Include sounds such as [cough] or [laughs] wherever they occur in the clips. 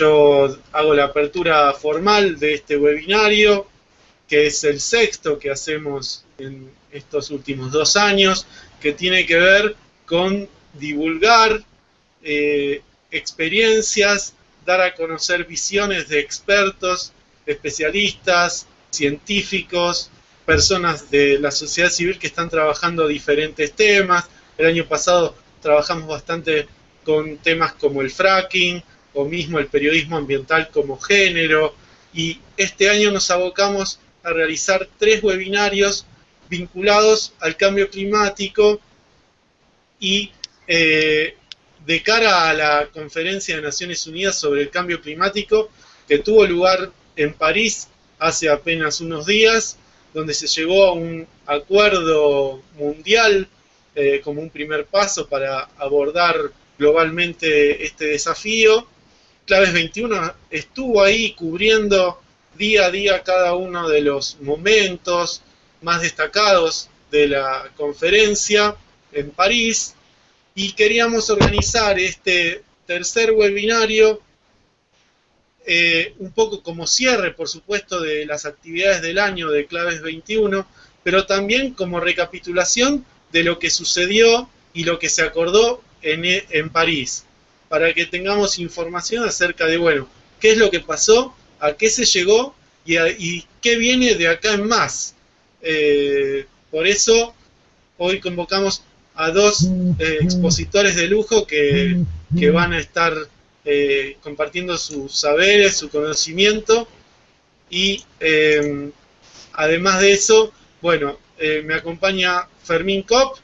Yo hago la apertura formal de este webinario, que es el sexto que hacemos en estos últimos dos años, que tiene que ver con divulgar eh, experiencias, dar a conocer visiones de expertos, especialistas, científicos, personas de la sociedad civil que están trabajando diferentes temas. El año pasado trabajamos bastante con temas como el fracking o mismo el periodismo ambiental como género y este año nos abocamos a realizar tres webinarios vinculados al cambio climático y eh, de cara a la conferencia de Naciones Unidas sobre el cambio climático que tuvo lugar en París hace apenas unos días, donde se llegó a un acuerdo mundial eh, como un primer paso para abordar globalmente este desafío. Claves 21 estuvo ahí cubriendo día a día cada uno de los momentos más destacados de la conferencia en París y queríamos organizar este tercer webinario eh, un poco como cierre, por supuesto, de las actividades del año de Claves 21, pero también como recapitulación de lo que sucedió y lo que se acordó en, en París, para que tengamos información acerca de, bueno, qué es lo que pasó, a qué se llegó y, qué viene de acá en más. Eh, por eso hoy convocamos a dos eh, expositores de lujo que, van a estar eh, compartiendo sus saberes, su conocimiento y eh, además de eso, bueno, me acompaña Fermín Kopp,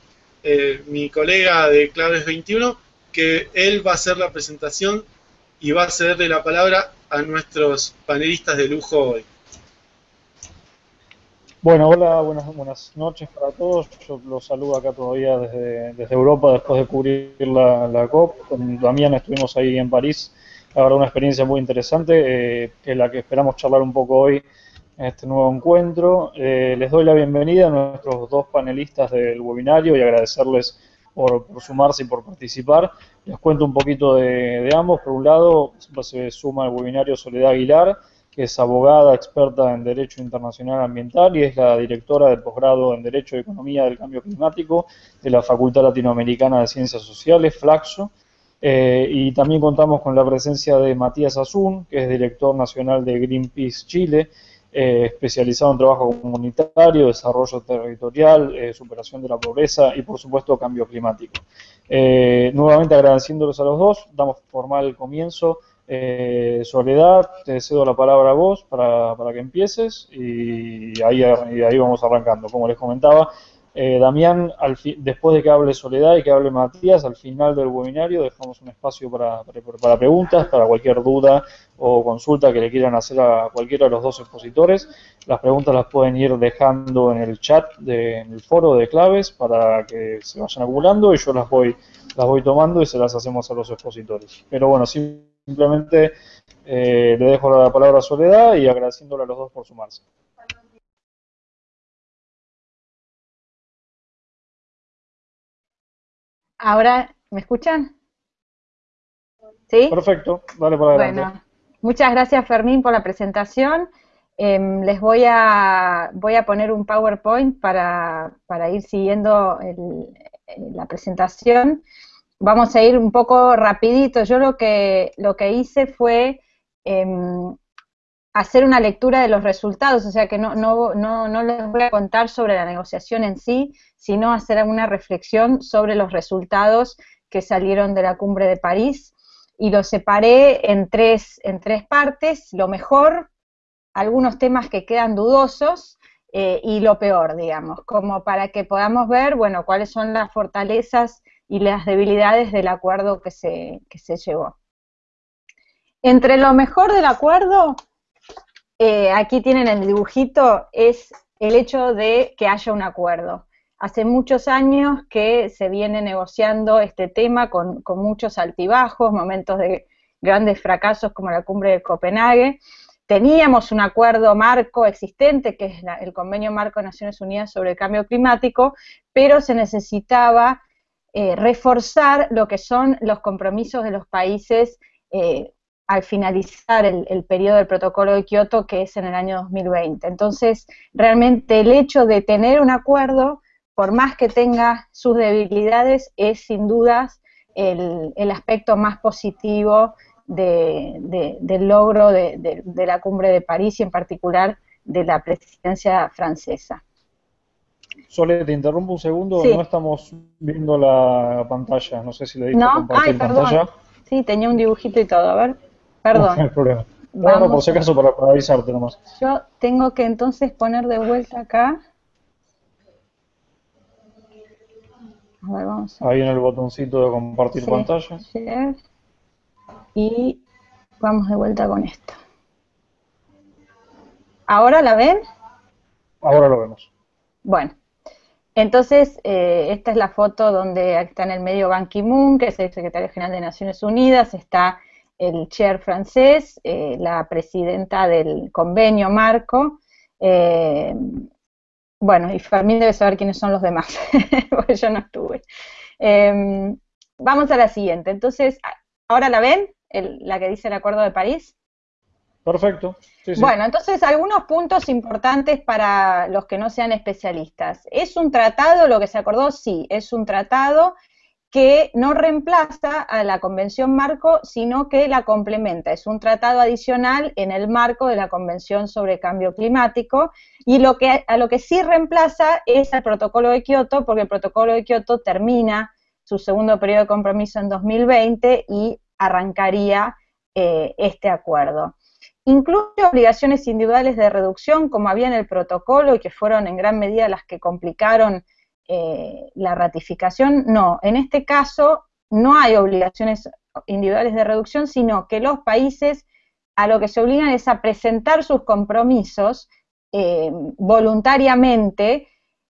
mi colega de Claves 21, que él va a hacer la presentación y va a cederle la palabra a nuestros panelistas de lujo hoy. Bueno, hola, buenas, buenas noches para todos. Yo los saludo acá todavía desde, desde Europa después de cubrir la, la, COP. Con Damián estuvimos ahí en París. La una experiencia muy interesante, eh, es la que esperamos charlar un poco hoy en este nuevo encuentro. Eh, les doy la bienvenida a nuestros dos panelistas del webinario y agradecerles por, sumarse y por participar. Les cuento un poquito de, de ambos. Por un lado, se suma al webinario Soledad Aguilar que es abogada experta en Derecho Internacional Ambiental y es la directora del posgrado en Derecho y Economía del Cambio Climático de la Facultad Latinoamericana de Ciencias Sociales, Flaxo. Eh, y también contamos con la presencia de Matías Azún, que es director nacional de Greenpeace Chile, eh, especializado en trabajo comunitario, desarrollo territorial, eh, superación de la pobreza y, por supuesto, cambio climático. nuevamente agradeciéndolos a los dos, damos formal comienzo eh, Soledad, te cedo la palabra a vos para, para que empieces y ahí, ahí vamos arrancando. Como les comentaba, eh, Damián, al después de que hable Soledad y que hable Matías, al final del webinario dejamos un espacio para, para, preguntas, para cualquier duda o consulta que le quieran hacer a cualquiera de los dos expositores. Las preguntas las pueden ir dejando en el chat, de, en el foro de claves para que se vayan acumulando y yo las voy, las voy tomando y se las hacemos a los expositores. Pero bueno, sí Simplemente eh, le dejo la palabra a Soledad y agradeciéndole a los dos por sumarse. Ahora, ¿me escuchan? ¿Sí? Perfecto, dale para adelante. Bueno, muchas gracias Fermín por la presentación. Em, les voy a, voy a poner un PowerPoint para, para ir siguiendo la presentación vamos a ir un poco rapidito. Yo lo que, lo que hice fue em, hacer una lectura de los resultados, o sea que no, no, no, no, les voy a contar sobre la negociación en sí, sino hacer una reflexión sobre los resultados que salieron de la cumbre de París y los separé en tres, en tres partes, lo mejor, algunos temas que quedan dudosos eh, y lo peor, digamos, como para que podamos ver, bueno, cuáles son las fortalezas y las debilidades del acuerdo que se, que se llevó. Entre lo mejor del acuerdo, eh, aquí tienen el dibujito, es el hecho de que haya un acuerdo. Hace muchos años que se viene negociando este tema con, muchos altibajos, momentos de grandes fracasos como la cumbre de Copenhague. Teníamos un acuerdo marco existente, que es el Convenio Marco de Naciones Unidas sobre el Cambio Climático, pero se necesitaba eh, reforzar lo que son los compromisos de los países eh, al finalizar el, el, periodo del protocolo de Kioto, que es en el año 2020. Entonces, realmente el hecho de tener un acuerdo, por más que tenga sus debilidades, es sin dudas el, el aspecto más positivo de, del logro de, la cumbre de París y en particular de la presidencia francesa. Sole, te interrumpo un segundo, no estamos viendo la pantalla, no sé si le diste no, compartir Ay, pantalla. Sí, tenía un dibujito y todo, a ver, perdón. No, hay problema. [laughs] Bueno, por si acaso para, avisarte nomás. Yo tengo que entonces poner de vuelta acá. A ver, vamos Ahí en el botoncito de compartir pantalla y vamos de vuelta con esto. ¿Ahora la ven? Ahora lo vemos. Bueno, entonces eh, esta es la foto donde está en el medio Ban Ki-moon, que es el secretario general de Naciones Unidas, está el chair francés, eh, la presidenta del convenio marco, eh, bueno, y Fermín debe saber quiénes son los demás, [laughs] porque yo no estuve. vamos a la siguiente. Entonces, ¿ahora la ven? la que dice el Acuerdo de París? Perfecto. Bueno, entonces algunos puntos importantes para los que no sean especialistas. ¿Es un tratado lo que se acordó? Sí, es un tratado que no reemplaza a la Convención Marco, sino que la complementa. Es un tratado adicional en el marco de la Convención sobre Cambio Climático y lo que, a lo que sí reemplaza es el Protocolo de Kioto, porque el Protocolo de Kioto termina su segundo periodo de compromiso en 2020 y arrancaría eh, este acuerdo. Incluye obligaciones individuales de reducción, como había en el protocolo y que fueron en gran medida las que complicaron eh, la ratificación. No, en este caso no hay obligaciones individuales de reducción, sino que los países a lo que se obligan es a presentar sus compromisos eh, voluntariamente,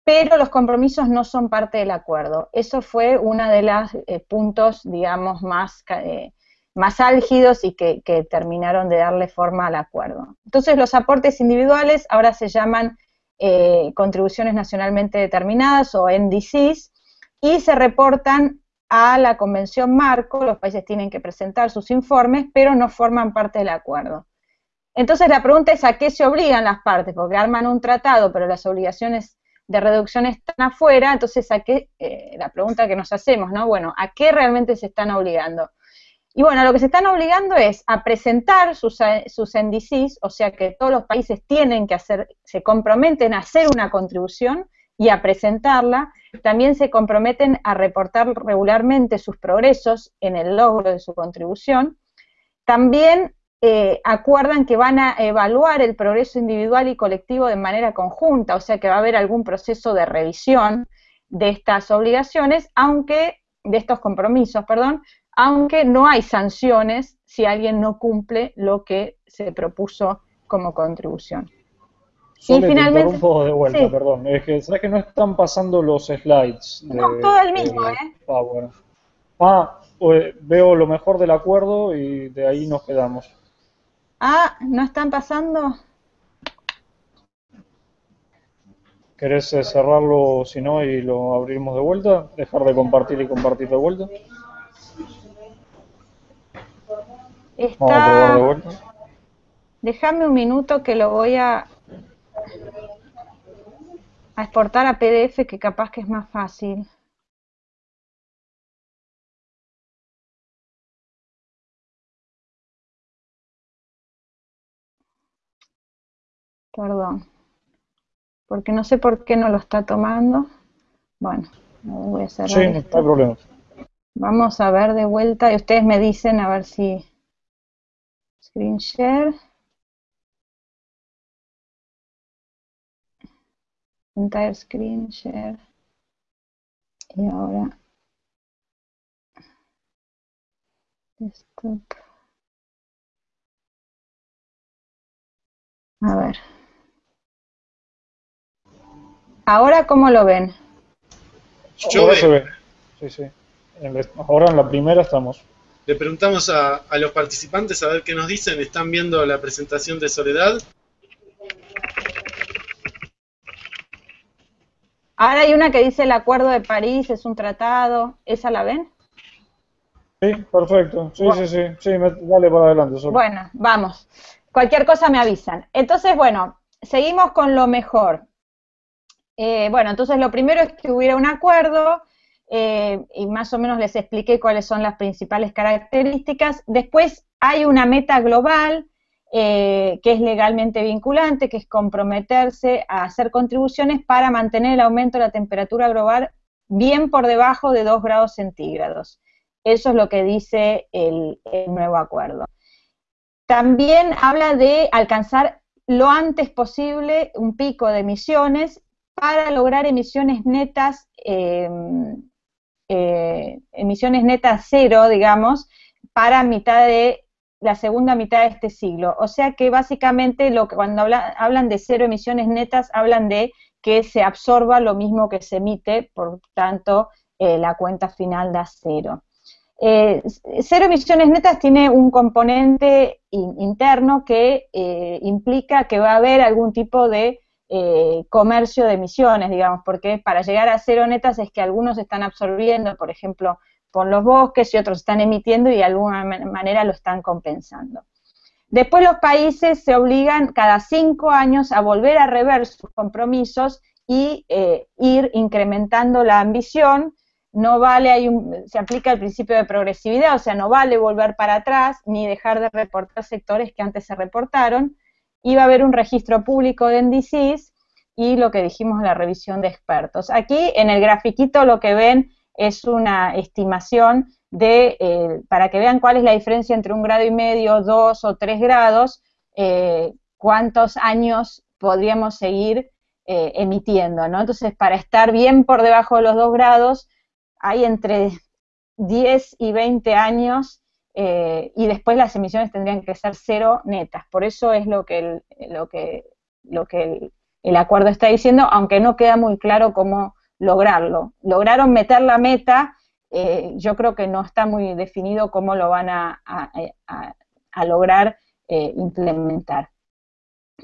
pero los compromisos no son parte del acuerdo. Eso fue uno de los eh, puntos, digamos, más, eh, más álgidos y que, terminaron de darle forma al acuerdo. Entonces, los aportes individuales ahora se llaman eh, contribuciones nacionalmente determinadas o NDCs y se reportan a la Convención Marco, los países tienen que presentar sus informes, pero no forman parte del acuerdo. Entonces la pregunta es a qué se obligan las partes, porque arman un tratado, pero las obligaciones de reducción están afuera, entonces a qué, eh, la pregunta que nos hacemos, ¿no? Bueno, ¿a qué realmente se están obligando? Y bueno, lo que se están obligando es a presentar sus, sus NDCs, o sea que todos los países tienen que hacer, se comprometen a hacer una contribución y a presentarla, también se comprometen a reportar regularmente sus progresos en el logro de su contribución, también eh, acuerdan que van a evaluar el progreso individual y colectivo de manera conjunta, o sea que va a haber algún proceso de revisión de estas obligaciones, aunque, de estos compromisos, perdón, aunque no hay sanciones si alguien no cumple lo que se propuso como contribución. y finalmente, un poco de vuelta, perdón. Es que, ¿sabes que no están pasando los slides? no, todo el mismo, ¿eh? Ah, pues, veo lo mejor del acuerdo y de ahí nos quedamos. Ah, ¿no están pasando? ¿Querés eh, cerrarlo si no y lo abrimos de vuelta? ¿Dejar de compartir y compartir de vuelta? Está... Vamos a. Déjame un minuto que lo voy a, a exportar a PDF que capaz que es más fácil. Perdón. Porque no sé por qué no lo está tomando. Bueno, voy a cerrar. Sí, no hay problema. Vamos a ver de vuelta y ustedes me dicen a ver si. Screen share. Entire screen share. Y ahora. Desktop. A ver. ¿Ahora cómo lo ven? Ahora se ve. Sí, sí. Ahora en la primera estamos. Le preguntamos a, a los participantes a ver qué nos dicen. ¿Están viendo la presentación de Soledad? Ahora hay una que dice el Acuerdo de París es un tratado. ¿Esa la ven? Sí, perfecto. Sí, sí, sí. Sí, dale para adelante. Solo. Bueno, vamos. Cualquier cosa me avisan. Entonces, bueno, seguimos con lo mejor. Eh, bueno, entonces lo primero es que hubiera un acuerdo eh, y más o menos les expliqué cuáles son las principales características. Después hay una meta global eh, que es legalmente vinculante, que es comprometerse a hacer contribuciones para mantener el aumento de la temperatura global bien por debajo de 2 grados centígrados. Eso es lo que dice el, nuevo acuerdo. También habla de alcanzar lo antes posible un pico de emisiones para lograr emisiones netas, em, eh, emisiones netas cero, digamos, para mitad de la segunda mitad de este siglo. O sea que básicamente lo que cuando hablan de cero emisiones netas, hablan de que se absorba lo mismo que se emite, por tanto, eh, la cuenta final da cero. Eh, cero emisiones netas tiene un componente interno que implica que va a haber algún tipo de eh, comercio de emisiones, digamos, porque para llegar a cero netas es que algunos están absorbiendo, por ejemplo, por los bosques y otros están emitiendo y de alguna manera lo están compensando. Después los países se obligan cada cinco años a volver a rever sus compromisos y ir incrementando la ambición no vale, hay se aplica el principio de progresividad, o sea, no vale volver para atrás ni dejar de reportar sectores que antes se reportaron, va a haber un registro público de NDCs y lo que dijimos la revisión de expertos. Aquí en el grafiquito lo que ven es una estimación de, eh, para que vean cuál es la diferencia entre un grado y medio, dos o tres grados, eh, cuántos años podríamos seguir eh, emitiendo, ¿no? Entonces, para estar bien por debajo de los dos grados, hay entre 10 y 20 años eh, y después las emisiones tendrían que ser cero netas. Por eso es lo que el, lo que, lo que el, acuerdo está diciendo, aunque no queda muy claro cómo lograrlo. Lograron meter la meta, eh, yo creo que no está muy definido cómo lo van a, lograr eh, implementar.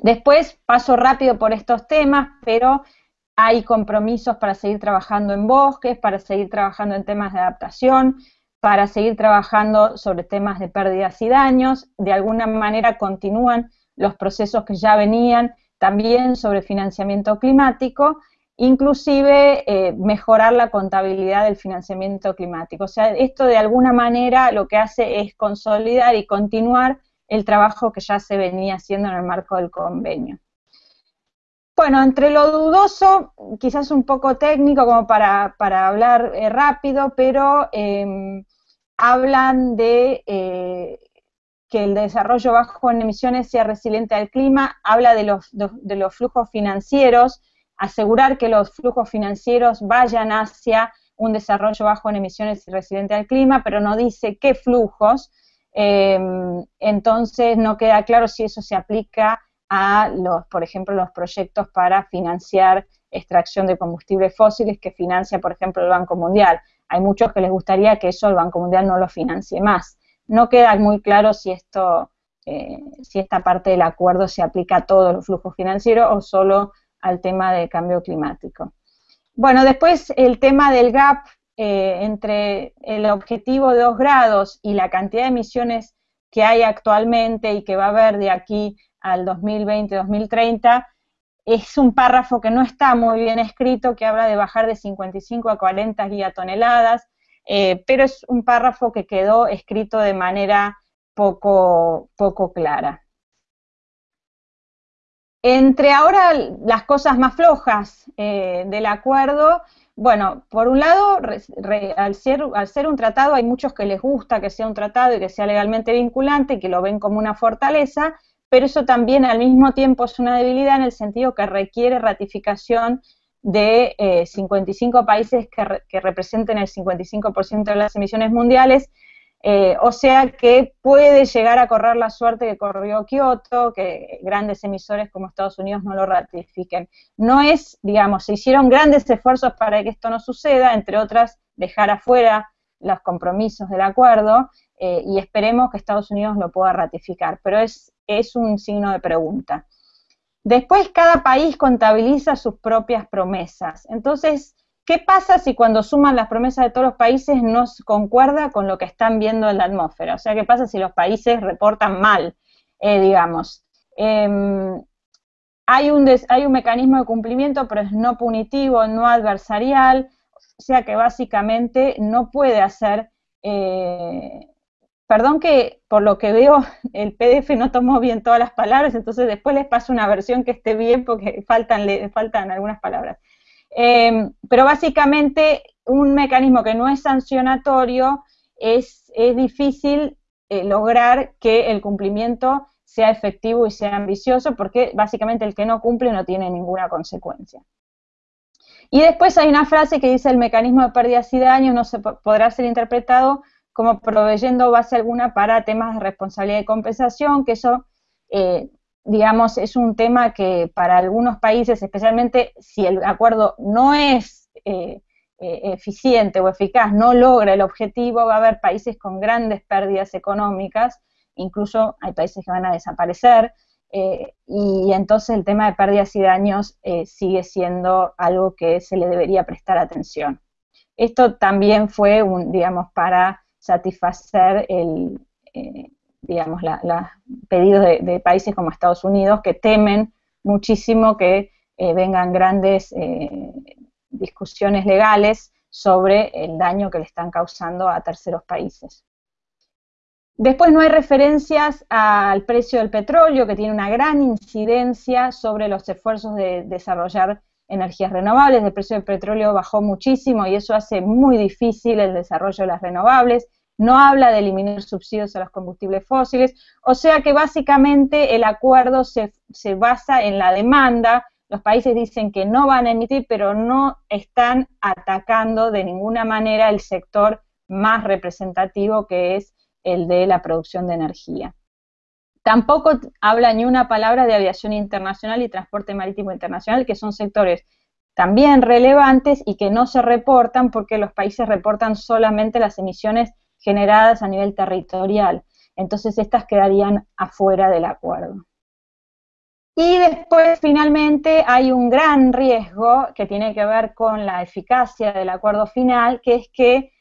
Después paso rápido por estos temas, pero hay compromisos para seguir trabajando en bosques, para seguir trabajando en temas de adaptación, para seguir trabajando sobre temas de pérdidas y daños. De alguna manera continúan los procesos que ya venían, también sobre financiamiento climático, inclusive eh, mejorar la contabilidad del financiamiento climático. O sea, esto de alguna manera lo que hace es consolidar y continuar el trabajo que ya se venía haciendo en el marco del convenio. Bueno, entre lo dudoso, quizás un poco técnico como para, hablar eh, rápido, pero em, hablan de eh, que el desarrollo bajo en emisiones sea resiliente al clima, habla de los, de los flujos financieros, asegurar que los flujos financieros vayan hacia un desarrollo bajo en emisiones y resiliente al clima, pero no dice qué flujos, em, entonces no queda claro si eso se aplica a los, por ejemplo, los proyectos para financiar extracción de combustibles fósiles que financia, por ejemplo, el Banco Mundial. Hay muchos que les gustaría que eso el Banco Mundial no lo financie más. No queda muy claro si esto, eh, si esta parte del acuerdo se aplica a todos los flujos financieros o solo al tema de cambio climático. Bueno, después el tema del gap eh, entre el objetivo de 2 grados y la cantidad de emisiones que hay actualmente y que va a haber de aquí al 2020-2030, es un párrafo que no está muy bien escrito, que habla de bajar de 55 a 40 gigatoneladas, eh, pero es un párrafo que quedó escrito de manera poco, poco clara. Entre ahora las cosas más flojas eh, del acuerdo, bueno, por un lado, al, ser, al ser un tratado, hay muchos que les gusta que sea un tratado y que sea legalmente vinculante y que lo ven como una fortaleza, pero eso también al mismo tiempo es una debilidad en el sentido que requiere ratificación de 55 eh, países que, representen el 55% de las emisiones mundiales, eh, o sea que puede llegar a correr la suerte que corrió Kioto, que grandes emisores como Estados Unidos no lo ratifiquen. No es, digamos, se hicieron grandes esfuerzos para que esto no suceda, entre otras, dejar afuera los compromisos del acuerdo, eh, y esperemos que Estados Unidos lo pueda ratificar, pero es, es un signo de pregunta. Después cada país contabiliza sus propias promesas. Entonces, ¿qué pasa si cuando suman las promesas de todos los países no concuerda con lo que están viendo en la atmósfera? O sea, ¿qué pasa si los países reportan mal, eh, digamos? Em, hay, un hay un mecanismo de cumplimiento, pero es no punitivo, no adversarial, o sea que básicamente no puede hacer eh, Perdón que por lo que veo [laughs] el PDF no tomó bien todas las palabras, entonces después les paso una versión que esté bien porque [laughs] faltan, faltan algunas palabras. Em, pero básicamente un mecanismo que no es sancionatorio es, es difícil eh, lograr que el cumplimiento sea efectivo y sea ambicioso porque básicamente el que no cumple no tiene ninguna consecuencia. Y después hay una frase que dice el mecanismo de pérdidas y daños no se podrá ser interpretado como proveyendo base alguna para temas de responsabilidad y compensación, que eso, eh, digamos, es un tema que para algunos países, especialmente si el acuerdo no es eh, eh, eficiente o eficaz, no logra el objetivo, va a haber países con grandes pérdidas económicas, incluso hay países que van a desaparecer, y entonces el tema de pérdidas y daños sigue siendo algo que se le debería prestar atención. Esto también fue, un, digamos, para satisfacer el, eh, digamos, los pedidos de, países como Estados Unidos que temen muchísimo que eh, vengan grandes eh, discusiones legales sobre el daño que le están causando a terceros países. Después no hay referencias al precio del petróleo, que tiene una gran incidencia sobre los esfuerzos de desarrollar energías renovables. El precio del petróleo bajó muchísimo y eso hace muy difícil el desarrollo de las renovables no habla de eliminar subsidios a los combustibles fósiles, o sea que básicamente el acuerdo se, basa en la demanda, los países dicen que no van a emitir, pero no están atacando de ninguna manera el sector más representativo que es el de la producción de energía. Tampoco habla ni una palabra de aviación internacional y transporte marítimo internacional, que son sectores también relevantes y que no se reportan porque los países reportan solamente las emisiones generadas a nivel territorial. Entonces estas quedarían afuera del acuerdo. Y después, finalmente, hay un gran riesgo que tiene que ver con la eficacia del acuerdo final, que es que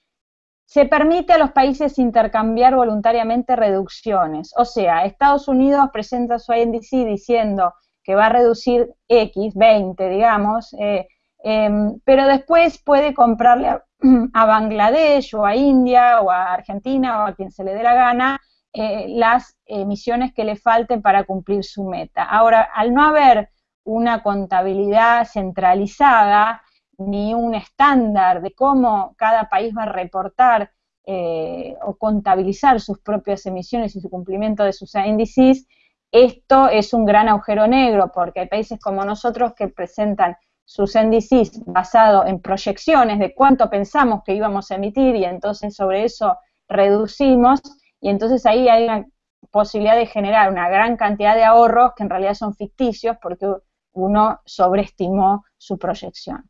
se permite a los países intercambiar voluntariamente reducciones. O sea, Estados Unidos presenta su INDC diciendo que va a reducir X, 20, digamos, eh, em, pero después puede comprarle [clears throat] a, Bangladesh o a India o a Argentina o a quien se le dé la gana eh, las emisiones que le falten para cumplir su meta. Ahora, al no haber una contabilidad centralizada ni un estándar de cómo cada país va a reportar eh, o contabilizar sus propias emisiones y su cumplimiento de sus índices, esto es un gran agujero negro porque hay países como nosotros que presentan sus NDCs basado en proyecciones de cuánto pensamos que íbamos a emitir y entonces sobre eso reducimos y entonces ahí hay una posibilidad de generar una gran cantidad de ahorros que en realidad son ficticios porque uno sobreestimó su proyección.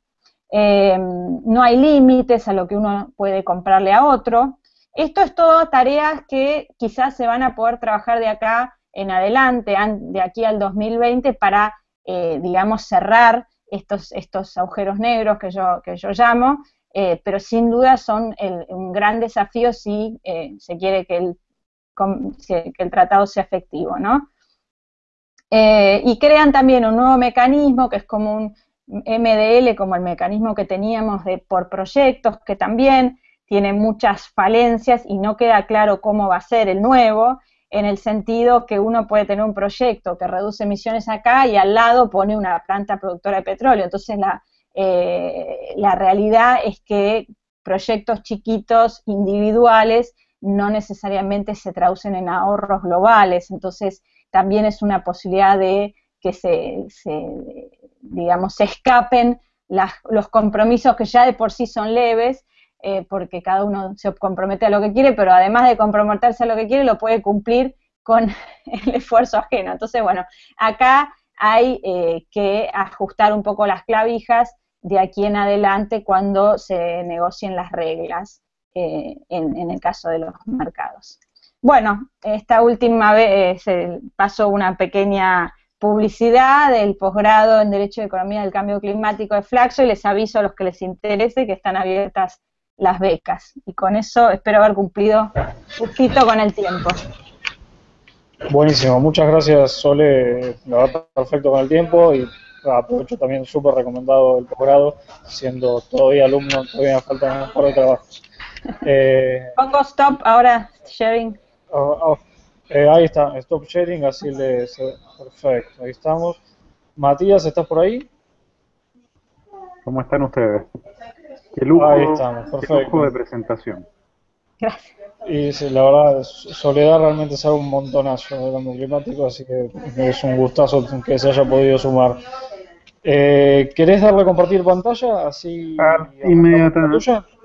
Eh, no hay límites a lo que uno puede comprarle a otro. Esto es todo tareas que quizás se van a poder trabajar de acá en adelante, de aquí al 2020, para, eh, digamos, cerrar estos, estos agujeros negros que yo, que yo llamo, eh, pero sin duda son un gran desafío si se quiere que el, que el, tratado sea efectivo, ¿no? Y crean también un nuevo mecanismo que es como un MDL, como el mecanismo que teníamos de por proyectos, que también tiene muchas falencias y no queda claro cómo va a ser el nuevo, en el sentido que uno puede tener un proyecto que reduce emisiones acá y al lado pone una planta productora de petróleo. Entonces la, eh, la realidad es que proyectos chiquitos, individuales, no necesariamente se traducen en ahorros globales. Entonces también es una posibilidad de que se, digamos, se escapen los compromisos que ya de por sí son leves eh, porque cada uno se compromete a lo que quiere, pero además de comprometerse a lo que quiere, lo puede cumplir con [laughs] el esfuerzo ajeno. Entonces, bueno, acá hay eh, que ajustar un poco las clavijas de aquí en adelante cuando se negocien las reglas. eh, en, el caso de los mercados. Bueno, esta última vez pasó una pequeña publicidad del posgrado en Derecho de Economía del Cambio Climático de Flaxo y les aviso a los que les interese que están abiertas las becas. Y con eso espero haber cumplido un poquito con el tiempo. Buenísimo, muchas gracias Sole, la verdad perfecto con el tiempo y aprovecho también súper recomendado el posgrado, siendo todavía alumno, todavía me faltan un par de trabajos. [laughs] Eh, Pongo stop ahora, sharing. Oh, oh, eh, ahí está, stop sharing, así le... Perfecto, ahí estamos. Matías, ¿estás por ahí? ¿Cómo están ustedes? Qué lujo, ahí estamos, perfecto. de presentación. Gracias. Y sí, la verdad, Soledad realmente sabe un montonazo de cambio climático, así que es un gustazo que se haya podido sumar. Eh, ¿Querés darle a compartir pantalla? Así ah,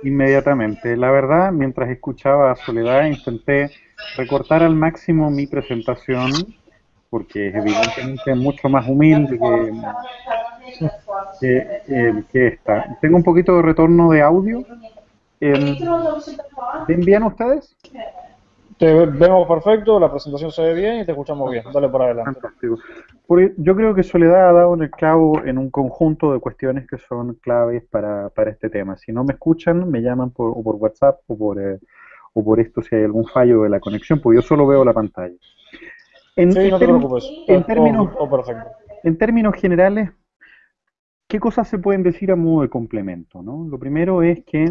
inmediatamente. La verdad, mientras escuchaba a Soledad, intenté recortar al máximo mi presentación, porque es evidentemente mucho más humilde que, que, esta. Tengo un poquito de retorno de audio. Eh, ¿Te envían ustedes? Te vemos perfecto, la presentación se ve bien y te escuchamos bien. Dale por adelante. Fantástico. yo creo que Soledad ha dado en el clavo en un conjunto de cuestiones que son claves para, para este tema. Si no me escuchan, me llaman por, o por WhatsApp o por, eh, o por esto si hay algún fallo de la conexión, porque yo solo veo la pantalla. En, sí, no te preocupes. En, términos, en términos generales, ¿qué cosas se pueden decir a modo de complemento? ¿no? Lo primero es que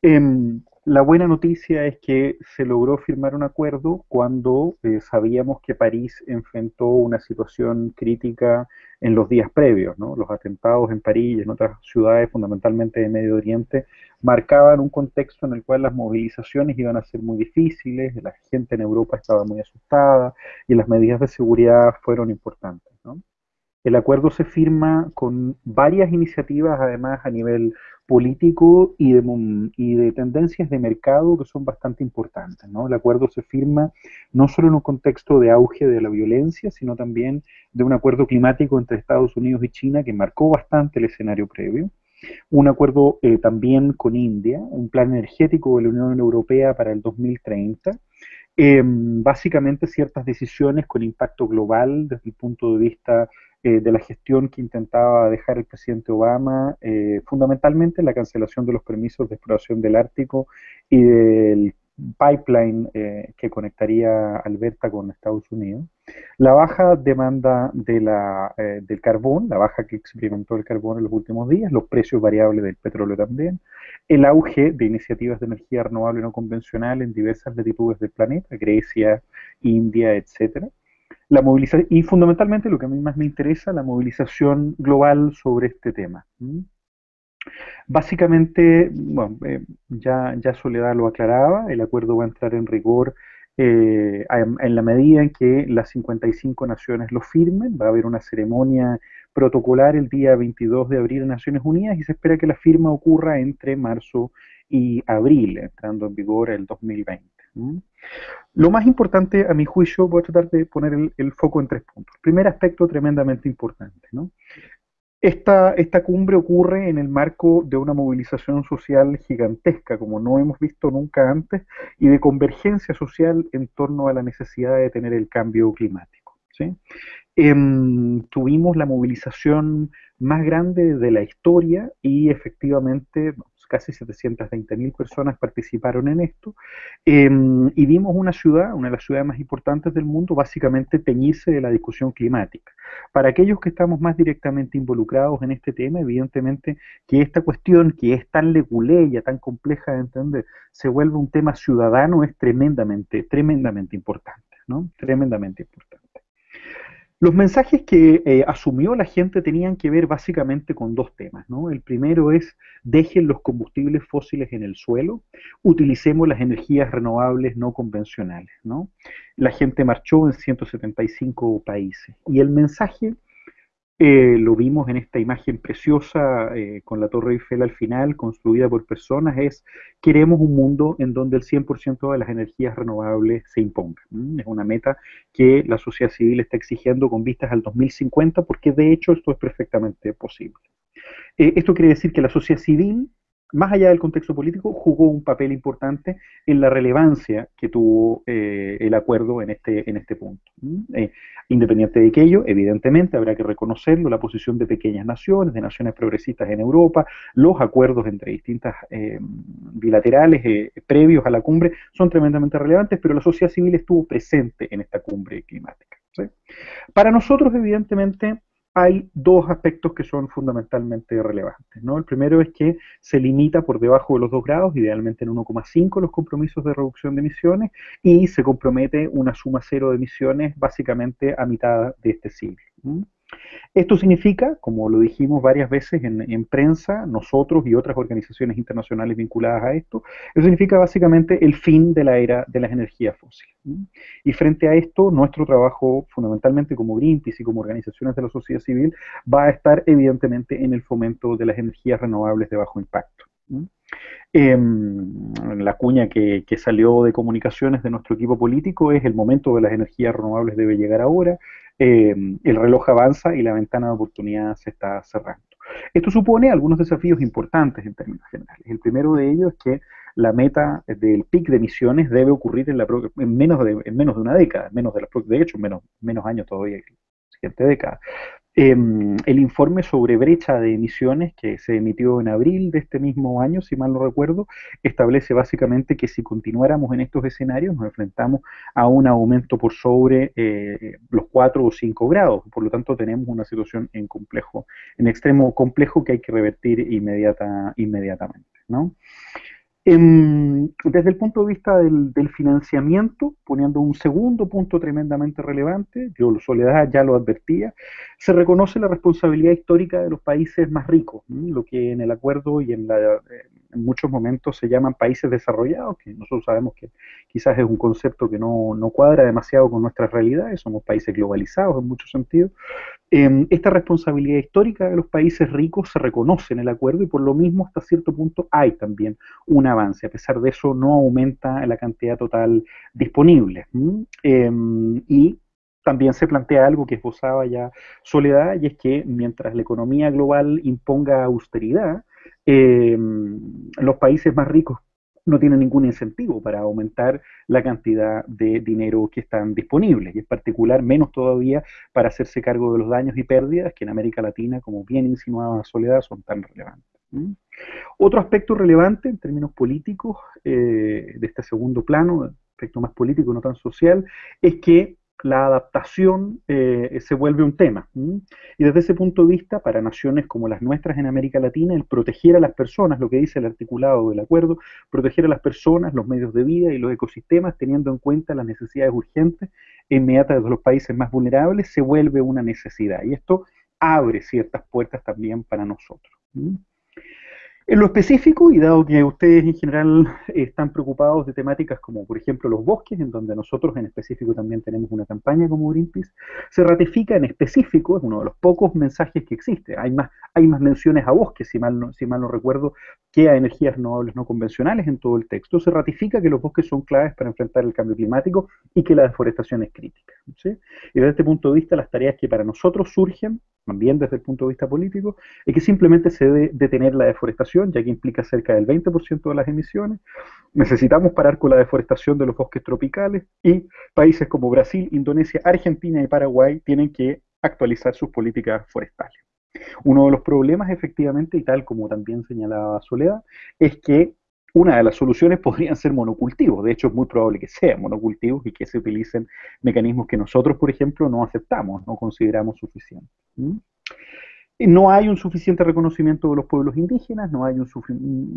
em, la buena noticia es que se logró firmar un acuerdo cuando eh, sabíamos que París enfrentó una situación crítica en los días previos. ¿no? Los atentados en París y en otras ciudades, fundamentalmente de Medio Oriente, marcaban un contexto en el cual las movilizaciones iban a ser muy difíciles, la gente en Europa estaba muy asustada y las medidas de seguridad fueron importantes. El acuerdo se firma con varias iniciativas, además, a nivel político y de, y de tendencias de mercado que son bastante importantes. ¿no? El acuerdo se firma no solo en un contexto de auge de la violencia, sino también de un acuerdo climático entre Estados Unidos y China que marcó bastante el escenario previo. Un acuerdo eh, también con India, un plan energético de la Unión Europea para el 2030. Em, básicamente ciertas decisiones con impacto global desde el punto de vista eh, de la gestión que intentaba dejar el presidente Obama, eh, fundamentalmente la cancelación de los permisos de exploración del Ártico y del pipeline eh, que conectaría Alberta con Estados Unidos, la baja demanda de la, del carbón, la baja que experimentó el carbón en los últimos días, los precios variables del petróleo también, el auge de iniciativas de energía renovable no convencional en diversas latitudes del planeta, Grecia, India, etcétera, la movilización, y fundamentalmente lo que a mí más me interesa, la movilización global sobre este tema. Básicamente, bueno, eh, ya, ya Soledad lo aclaraba, el acuerdo va a entrar en rigor eh, en la medida en que las 55 naciones lo firmen, va a haber una ceremonia protocolar el día 22 de abril en Naciones Unidas y se espera que la firma ocurra entre marzo y abril, entrando en vigor el 2020. Lo más importante, a mi juicio, voy a tratar de poner el, foco en tres puntos. Primer aspecto tremendamente importante. Esta, esta, cumbre ocurre en el marco de una movilización social gigantesca, como no hemos visto nunca antes, y de convergencia social en torno a la necesidad de tener el cambio climático. Em, tuvimos la movilización más grande de la historia y efectivamente casi 720.000 personas participaron en esto, em, y vimos una ciudad, una de las ciudades más importantes del mundo, básicamente teñirse de la discusión climática. Para aquellos que estamos más directamente involucrados en este tema, evidentemente que esta cuestión, que es tan leguleya, tan compleja de entender, se vuelve un tema ciudadano, es tremendamente, tremendamente importante, ¿no? Tremendamente importante. Los mensajes que eh, asumió la gente tenían que ver básicamente con dos temas. ¿no? El primero es dejen los combustibles fósiles en el suelo, utilicemos las energías renovables no convencionales. ¿no? La gente marchó en 175 países. Y el mensaje eh, lo vimos en esta imagen preciosa eh, con la Torre Eiffel al final, construida por personas, es queremos un mundo en donde el 100% de las energías renovables se impongan. Es una meta que la sociedad civil está exigiendo con vistas al 2050 porque de hecho esto es perfectamente posible. Eh, esto quiere decir que la sociedad civil más allá del contexto político, jugó un papel importante en la relevancia que tuvo eh, el acuerdo en este, en este punto. Eh, independiente de aquello, evidentemente habrá que reconocerlo, la posición de pequeñas naciones, de naciones progresistas en Europa, los acuerdos entre distintas eh, bilaterales previos a la cumbre son tremendamente relevantes, pero la sociedad civil estuvo presente en esta cumbre climática. Para nosotros, evidentemente, hay dos aspectos que son fundamentalmente relevantes. ¿no? El primero es que se limita por debajo de los 2 grados, idealmente en 1,5 los compromisos de reducción de emisiones, y se compromete una suma cero de emisiones básicamente a mitad de este siglo. Esto significa, como lo dijimos varias veces en, prensa, nosotros y otras organizaciones internacionales vinculadas a esto, eso significa básicamente el fin de la era de las energías fósiles. Y frente a esto, nuestro trabajo fundamentalmente como Greenpeace y como organizaciones de la sociedad civil va a estar evidentemente en el fomento de las energías renovables de bajo impacto. Em, la cuña que, salió de comunicaciones de nuestro equipo político es el momento de las energías renovables debe llegar ahora, em, el reloj avanza y la ventana de oportunidad se está cerrando. Esto supone algunos desafíos importantes en términos generales. El primero de ellos es que la meta del pic de emisiones debe ocurrir en, la, en, menos, de, en menos de una década, menos de, de hecho, menos, menos años todavía que la siguiente década. Em, el informe sobre brecha de emisiones que se emitió en abril de este mismo año, si mal no recuerdo, establece básicamente que si continuáramos en estos escenarios nos enfrentamos a un aumento por sobre eh, los 4 o 5 grados. Por lo tanto, tenemos una situación en complejo, en extremo complejo que hay que revertir inmediata, inmediatamente. ¿no? desde el punto de vista del, financiamiento, poniendo un segundo punto tremendamente relevante, yo Soledad ya lo advertía, se reconoce la responsabilidad histórica de los países más ricos, lo que en el acuerdo y en, en, muchos momentos se llaman países desarrollados, que nosotros sabemos que quizás es un concepto que no, no cuadra demasiado con nuestras realidades, somos países globalizados en muchos sentidos, Em, esta responsabilidad histórica de los países ricos se reconoce en el acuerdo y por lo mismo hasta cierto punto hay también un avance. A pesar de eso no aumenta la cantidad total disponible. Em, y también se plantea algo que esbozaba ya Soledad, y es que mientras la economía global imponga austeridad, em, los países más ricos no tiene ningún incentivo para aumentar la cantidad de dinero que están disponibles, y en particular menos todavía para hacerse cargo de los daños y pérdidas que en América Latina, como bien insinuaba Soledad, son tan relevantes. Otro aspecto relevante en términos políticos eh, de este segundo plano, aspecto más político, no tan social, es que la adaptación eh, se vuelve un tema. Y desde ese punto de vista, para naciones como las nuestras en América Latina, el proteger a las personas, lo que dice el articulado del acuerdo, proteger a las personas, los medios de vida y los ecosistemas, teniendo en cuenta las necesidades urgentes e inmediatas de los países más vulnerables, se vuelve una necesidad. Y esto abre ciertas puertas también para nosotros. En lo específico, y dado que ustedes en general están preocupados de temáticas como, por ejemplo, los bosques, en donde nosotros en específico también tenemos una campaña como Greenpeace, se ratifica en específico, es uno de los pocos mensajes que existe. Hay más, hay más menciones a bosques, si mal, no, si mal no recuerdo, que a energías renovables no convencionales en todo el texto. Se ratifica que los bosques son claves para enfrentar el cambio climático y que la deforestación es crítica. Y desde este punto de vista, las tareas que para nosotros surgen también desde el punto de vista político, es que simplemente se debe detener la deforestación, ya que implica cerca del 20% de las emisiones. Necesitamos parar con la deforestación de los bosques tropicales y países como Brasil, Indonesia, Argentina y Paraguay tienen que actualizar sus políticas forestales. Uno de los problemas, efectivamente, y tal como también señalaba Soledad, es que una de las soluciones [laughs] podrían ser monocultivos. De hecho, es muy probable que sean monocultivos y que se utilicen mecanismos que nosotros, por ejemplo, no aceptamos, no consideramos suficientes. No hay un suficiente reconocimiento de los pueblos indígenas, no hay un,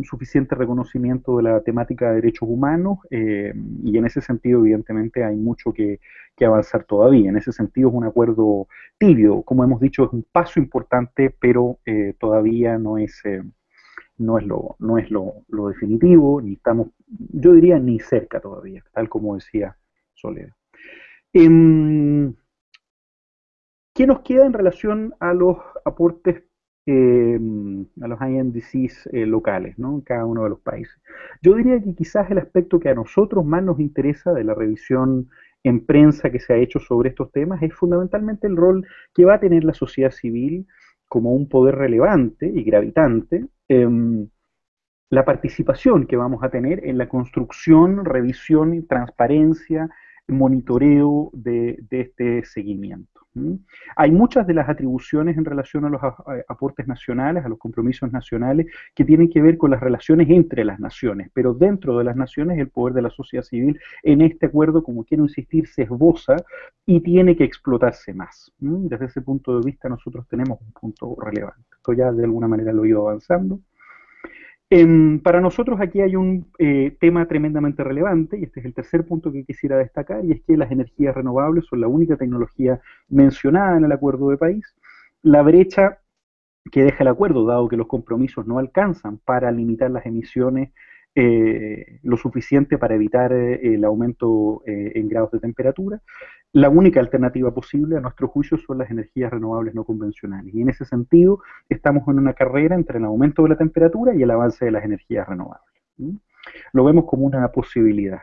suficiente reconocimiento de la temática de derechos humanos eh, y en ese sentido evidentemente hay mucho que, avanzar todavía. En ese sentido es un acuerdo tibio, como hemos dicho es un paso importante, pero eh, todavía no es... Eh, no es lo, no es lo, definitivo, ni estamos, yo diría, ni cerca todavía, tal como decía Soledad. Em, ¿Qué nos queda en relación a los aportes em, a los INDCs eh, locales ¿no? en cada uno de los países? Yo diría que quizás el aspecto que a nosotros más nos interesa de la revisión en prensa que se ha hecho sobre estos temas es fundamentalmente el rol que va a tener la sociedad civil como un poder relevante y gravitante Em, la participación que vamos a tener en la construcción, revisión transparencia, monitoreo de, este seguimiento. Hay muchas de las atribuciones en relación a los aportes nacionales, a los compromisos nacionales, que tienen que ver con las relaciones entre las naciones, pero dentro de las naciones el poder de la sociedad civil en este acuerdo, como quiero insistir, se esboza y tiene que explotarse más. Desde ese punto de vista nosotros tenemos un punto relevante. Esto ya de alguna manera lo he ido avanzando para nosotros aquí hay un eh, tema tremendamente relevante, y este es el tercer punto que quisiera destacar, y es que las energías renovables son la única tecnología mencionada en el acuerdo de país. La brecha que deja el acuerdo, dado que los compromisos no alcanzan para limitar las emisiones eh, lo suficiente para evitar eh, el aumento eh, en grados de temperatura. La única alternativa posible, a nuestro juicio, son las energías renovables no convencionales. Y en ese sentido, estamos en una carrera entre el aumento de la temperatura y el avance de las energías renovables. Lo vemos como una posibilidad.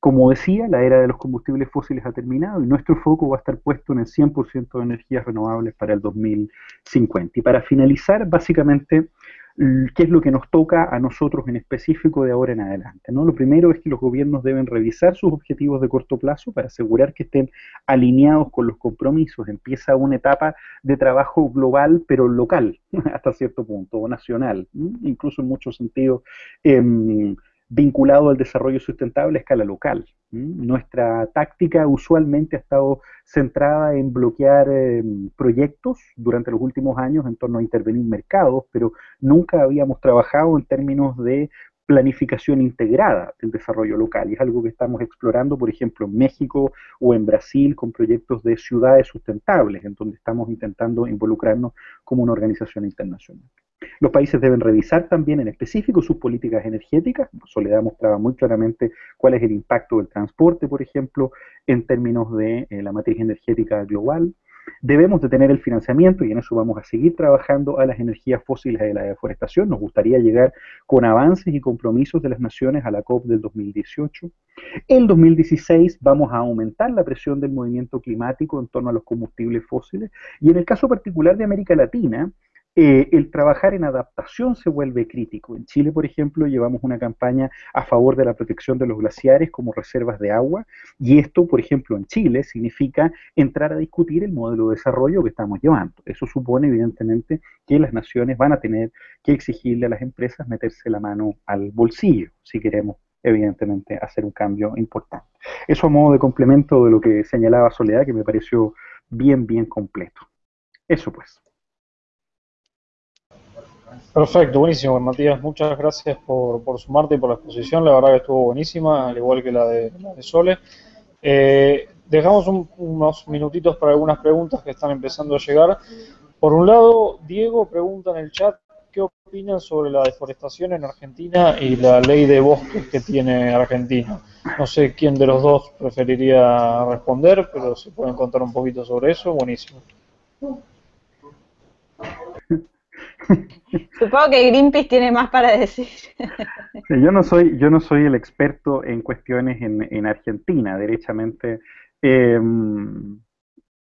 Como decía, la era de los combustibles fósiles ha terminado y nuestro foco va a estar puesto en el 100% de energías renovables para el 2050. Y para finalizar, básicamente, qué es lo que nos toca a nosotros en específico de ahora en adelante. ¿no? Lo primero es que los gobiernos deben revisar sus objetivos de corto plazo para asegurar que estén alineados con los compromisos. Empieza una etapa de trabajo global, pero local, [laughs] hasta cierto punto, o nacional, incluso en muchos sentidos. Em, vinculado al desarrollo sustentable a escala local. Nuestra táctica usualmente ha estado centrada en bloquear em, proyectos durante los últimos años en torno a intervenir mercados, pero nunca habíamos trabajado en términos de planificación integrada del desarrollo local. Y es algo que estamos explorando, por ejemplo, en México o en Brasil con proyectos de ciudades sustentables, en donde estamos intentando involucrarnos como una organización internacional. Los países deben revisar también en específico sus políticas energéticas. Soledad mostraba muy claramente cuál es el impacto del transporte, por ejemplo, en términos de eh, la matriz energética global. Debemos de tener el financiamiento, y en eso vamos a seguir trabajando, a las energías fósiles y a la deforestación. Nos gustaría llegar con avances y compromisos de las naciones a la COP del 2018. En 2016 vamos a aumentar la presión del movimiento climático en torno a los combustibles fósiles. Y en el caso particular de América Latina, eh, el trabajar en adaptación se vuelve crítico. En Chile, por ejemplo, llevamos una campaña a favor de la protección de los glaciares como reservas de agua y esto, por ejemplo, en Chile significa entrar a discutir el modelo de desarrollo que estamos llevando. Eso supone, evidentemente, que las naciones van a tener que exigirle a las empresas meterse la mano al bolsillo si queremos evidentemente hacer un cambio importante. Eso a modo de complemento de lo que señalaba Soledad, que me pareció bien, bien completo. Eso pues. Perfecto, buenísimo, Matías. Muchas gracias por, por, sumarte y por la exposición. La verdad que estuvo buenísima, al igual que la de, de Sole. Eh, dejamos unos minutitos para algunas preguntas que están empezando a llegar. Por un lado, Diego pregunta en el chat qué opinan sobre la deforestación en Argentina y la ley de bosques que tiene Argentina. No sé quién de los dos preferiría responder, pero si pueden contar un poquito sobre eso, buenísimo. [laughs] Supongo que Greenpeace tiene más para decir. yo no soy, yo no soy el experto en cuestiones en, Argentina, derechamente. Em,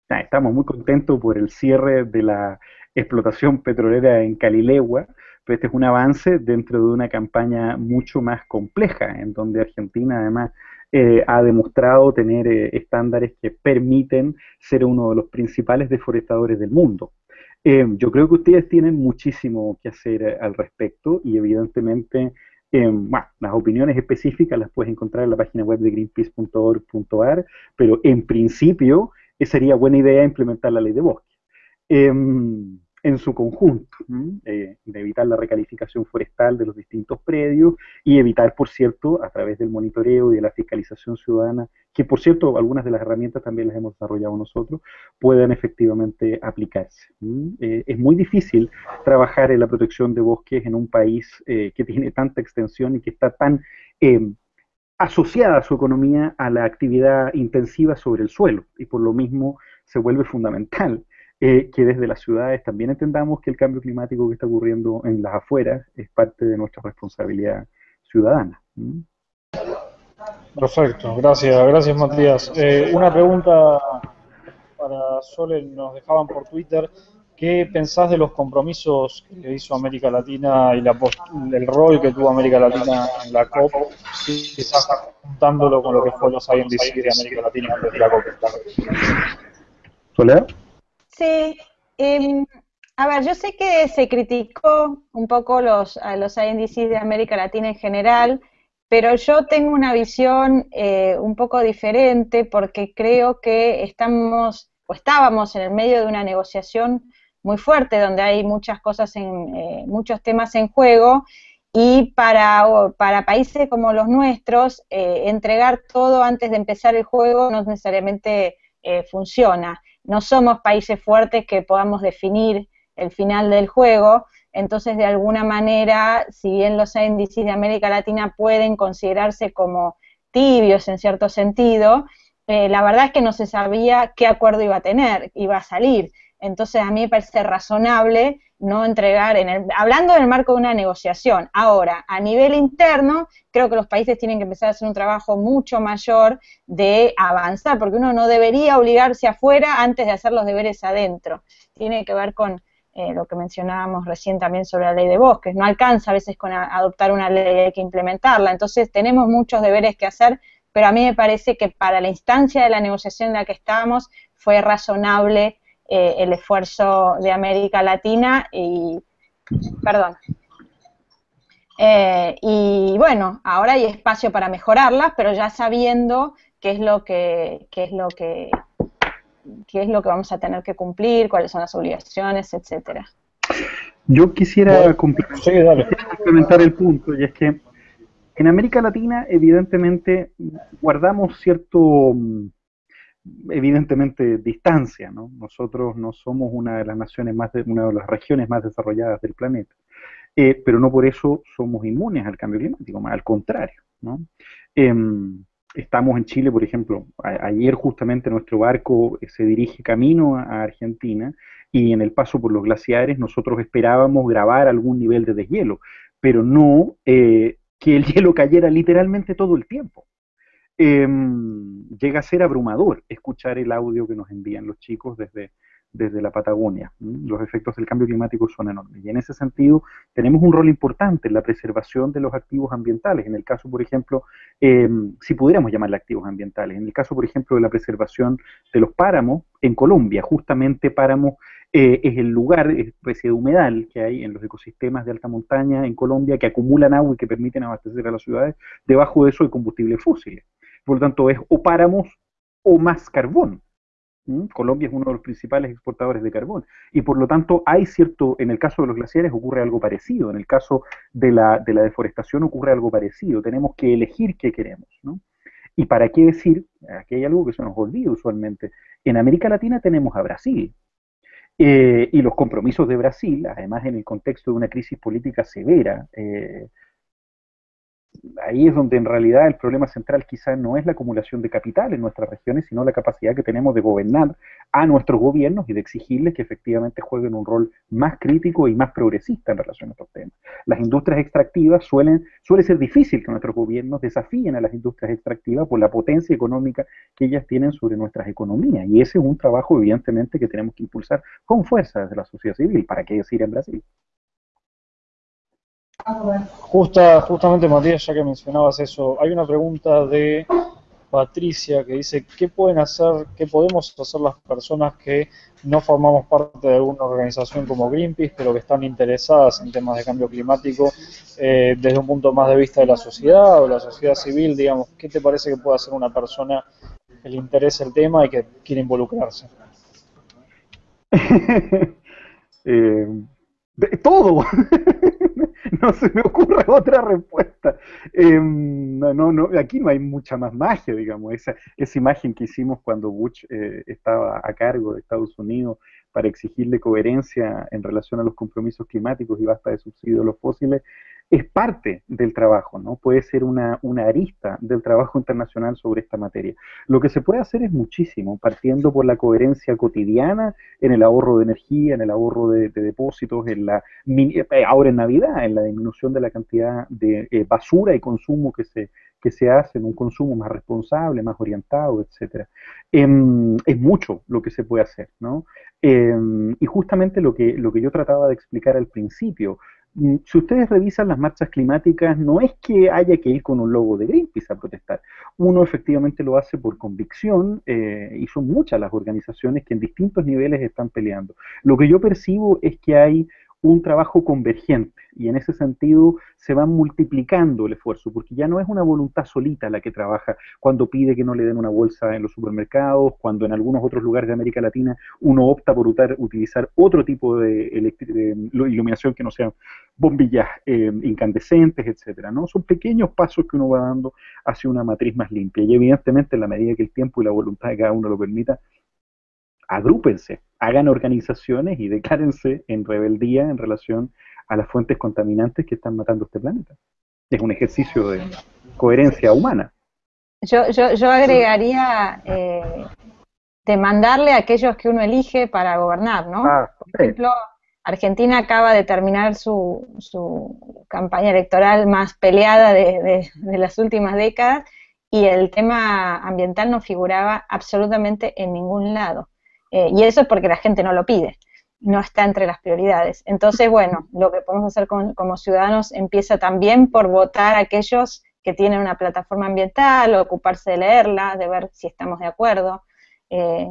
estamos muy contentos por el cierre de la explotación petrolera en Calilegua, pero este es un avance dentro de una campaña mucho más compleja, en donde Argentina además eh, ha demostrado tener eh, estándares que permiten ser uno de los principales deforestadores del mundo. Eh, yo creo que ustedes tienen muchísimo que hacer eh, al respecto y evidentemente eh, las opiniones específicas las puedes encontrar en la página web de greenpeace.org.ar, pero en principio sería buena idea implementar la ley de bosque. Em, en su conjunto, eh, de evitar la recalificación forestal de los distintos predios y evitar, por cierto, a través del monitoreo y de la fiscalización ciudadana, que por cierto algunas de las herramientas también las hemos desarrollado nosotros, puedan efectivamente aplicarse. Eh, es muy difícil trabajar en la protección de bosques en un país eh, que tiene tanta extensión y que está tan asociada a su economía a la actividad intensiva sobre el suelo y por lo mismo se vuelve fundamental eh, que desde las ciudades también entendamos que el cambio climático que está ocurriendo en las afueras es parte de nuestra responsabilidad ciudadana. Perfecto, gracias, gracias Matías. Eh, una pregunta para Sole, nos dejaban por Twitter, ¿Qué pensás de los compromisos que hizo América Latina y la, el rol que tuvo América Latina en la COP, quizás juntándolo con lo que fue los INDC de América Latina antes de la COP? ¿Soledad? Sí, eh, a ver, yo sé que se criticó un poco los, a los INDC de América Latina en general, pero yo tengo una visión eh, un poco diferente porque creo que estamos o estábamos en el medio de una negociación muy fuerte donde hay muchas cosas en eh, muchos temas en juego y para, para países como los nuestros eh, entregar todo antes de empezar el juego no necesariamente funciona. No somos países fuertes que podamos definir el final del juego. Entonces, de alguna manera, si bien los índices de América Latina pueden considerarse como tibios en cierto sentido, eh, la verdad es que no se sabía qué acuerdo iba a tener, iba a salir. Entonces, a mí me parece razonable no entregar, en el, hablando del marco de una negociación. Ahora, a nivel interno, creo que los países tienen que empezar a hacer un trabajo mucho mayor de avanzar, porque uno no debería obligarse afuera antes de hacer los deberes adentro. Tiene que ver con eh, lo que mencionábamos recién también sobre la ley de bosques, no alcanza a veces con adoptar una ley, hay que implementarla, entonces tenemos muchos deberes que hacer, pero a mí me parece que para la instancia de la negociación en la que estábamos fue razonable eh, el esfuerzo de América Latina y, perdón, eh, y bueno, ahora hay espacio para mejorarlas, pero ya sabiendo qué es lo que, qué es lo que qué es lo que vamos a tener que cumplir, cuáles son las obligaciones, etcétera. Yo quisiera complementar el punto, y es que en América Latina, evidentemente, guardamos cierto, evidentemente, distancia, ¿no? Nosotros no somos una de las naciones más, de, una de las regiones más desarrolladas del planeta, eh, pero no por eso somos inmunes al cambio climático, más al contrario, ¿no? Em, estamos en Chile, por ejemplo, ayer justamente nuestro barco eh, se dirige camino a, Argentina y en el paso por los glaciares nosotros esperábamos grabar algún nivel de deshielo, pero no eh, que el [laughs] hielo cayera literalmente todo el tiempo. Em, llega a ser abrumador escuchar el audio que nos envían los chicos desde, desde la Patagonia. Los efectos del cambio climático son enormes. Y en ese sentido, tenemos un rol importante en la preservación de los activos ambientales. En el caso, por ejemplo, em, si pudiéramos llamarle activos ambientales, en el caso, por ejemplo, de la preservación de los páramos en Colombia, justamente páramo eh, es el lugar, especie de humedal que hay en los ecosistemas de alta montaña en Colombia que acumulan agua y que permiten abastecer a las ciudades. Debajo de eso hay combustibles fósiles. Por lo tanto, es o páramos o más carbón. ¿Mm? Colombia es uno de los principales exportadores de carbón y por lo tanto hay cierto, en el caso de los glaciares ocurre algo parecido, en el caso de la, de la deforestación ocurre algo parecido, tenemos que elegir qué queremos. ¿no? Y para qué decir, aquí hay algo que se nos olvida usualmente, en América Latina tenemos a Brasil. Eh, y los compromisos de Brasil, además en el contexto de una crisis política severa, eh, ahí es donde en realidad el problema central quizá no es la acumulación de capital en nuestras regiones, sino la capacidad que tenemos de gobernar a nuestros gobiernos y de exigirles que efectivamente jueguen un rol más crítico y más progresista en relación a estos temas. Las industrias extractivas suelen, suele ser difícil que nuestros gobiernos desafíen a las industrias extractivas por la potencia económica que ellas tienen sobre nuestras economías. Y ese es un trabajo evidentemente que tenemos que impulsar con fuerza desde la sociedad civil. ¿Para qué decir en Brasil? Justa, justamente Matías, ya que mencionabas eso, hay una pregunta de Patricia que dice, ¿qué pueden hacer, qué podemos hacer las personas que no formamos parte de alguna organización como Greenpeace, pero que están interesadas en temas de cambio climático eh, desde un punto más de vista de la sociedad o la sociedad civil, digamos, ¿qué te parece que puede hacer una persona que le interese el tema y que quiere involucrarse? [laughs] eh, todo. [laughs] [laughs] no se me ocurre otra respuesta. Em, no, no, aquí no hay mucha más magia, digamos. Esa, esa imagen que hicimos cuando Bush eh, estaba a cargo de Estados Unidos para exigirle coherencia en relación a los compromisos climáticos y basta de subsidios a los fósiles, es parte del trabajo, ¿no? Puede ser una, una, arista del trabajo internacional sobre esta materia. Lo que se puede hacer es muchísimo, partiendo por la coherencia cotidiana en el ahorro de energía, en el ahorro de, depósitos, en la eh, ahora en Navidad, en la disminución de la cantidad de eh, basura y consumo que se, que se hace, en un consumo más responsable, más orientado, etcétera. Em, es mucho lo que se puede hacer, ¿no? Em, y justamente lo que, lo que yo trataba de explicar al principio, si ustedes revisan las marchas climáticas, no es que haya que ir con un logo de Greenpeace a protestar. Uno efectivamente lo hace por convicción eh, y son muchas las organizaciones que en distintos niveles están peleando. Lo que yo percibo es que hay un trabajo convergente y en ese sentido se va multiplicando el esfuerzo, porque ya no es una voluntad solita la que trabaja cuando pide que no le den una bolsa en los supermercados, cuando en algunos otros lugares de América Latina uno opta por utilizar otro tipo de, iluminación que no sean bombillas eh, incandescentes, etcétera, ¿no? Son pequeños pasos que uno va dando hacia una matriz más limpia y evidentemente en la medida que el tiempo y la voluntad de cada uno lo permita, agrúpense, hagan organizaciones y declárense en rebeldía en relación a las fuentes contaminantes que están matando este planeta. Es un ejercicio de coherencia humana. Yo, yo, yo agregaría eh, demandarle a aquellos que uno elige para gobernar, ¿no? Ah, Por ejemplo, Argentina acaba de terminar su, su campaña electoral más peleada de, de las últimas décadas y el tema ambiental no figuraba absolutamente en ningún lado. Eh, y eso es porque la gente no lo pide, no está entre las prioridades. Entonces, bueno, lo que podemos hacer como ciudadanos empieza también por votar a aquellos que tienen una plataforma ambiental, ocuparse de leerla, de ver si estamos de acuerdo. Eh,